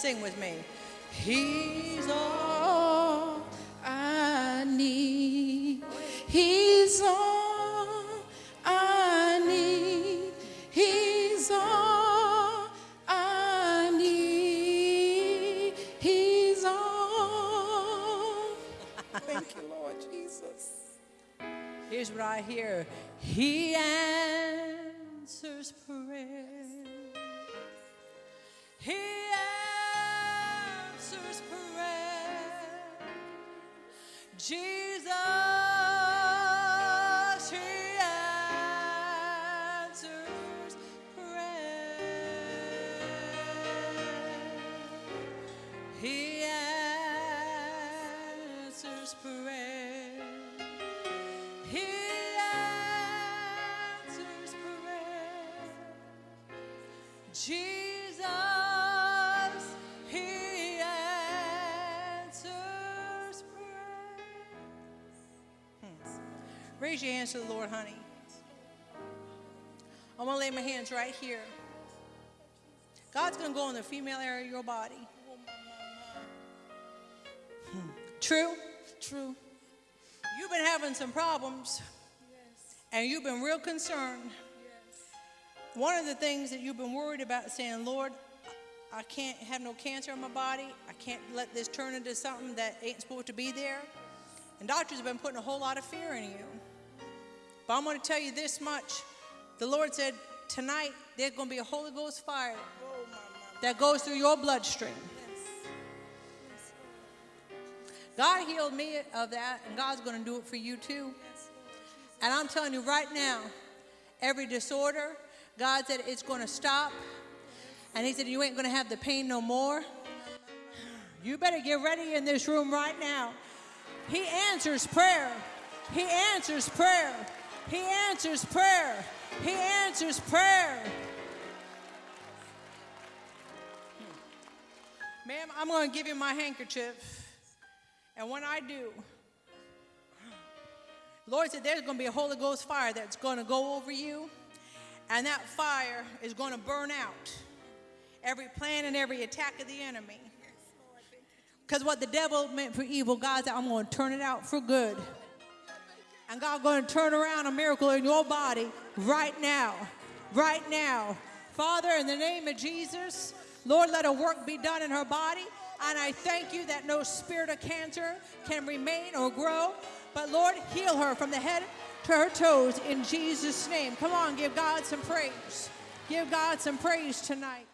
Sing with me. He's all I need. He's all I need. He's all I need. He's all. Thank you, Lord Jesus. Here's what I hear He answers prayer. He answers prayer. Jesus, He answers prayer. He answers prayer. He answers prayer. Jesus, Raise your hands to the Lord, honey. I'm going to lay my hands right here. God's going to go in the female area of your body. Hmm. True? True. You've been having some problems and you've been real concerned. One of the things that you've been worried about saying, Lord, I can't have no cancer in my body. I can't let this turn into something that ain't supposed to be there. And doctors have been putting a whole lot of fear in you. But I'm going to tell you this much. The Lord said, tonight there's going to be a Holy Ghost fire that goes through your bloodstream. God healed me of that, and God's going to do it for you too. And I'm telling you right now, every disorder, God said it's going to stop. And He said, You ain't going to have the pain no more. You better get ready in this room right now. He answers prayer. He answers prayer. He answers prayer. He answers prayer. Ma'am, I'm going to give you my handkerchief. And when I do, Lord said there's going to be a Holy Ghost fire that's going to go over you, and that fire is going to burn out every plan and every attack of the enemy. Because what the devil meant for evil, God said, I'm going to turn it out for good. And God's going to turn around a miracle in your body right now. Right now. Father, in the name of Jesus, Lord, let a work be done in her body. And I thank you that no spirit of cancer can remain or grow. But Lord, heal her from the head to her toes in Jesus' name. Come on, give God some praise. Give God some praise tonight.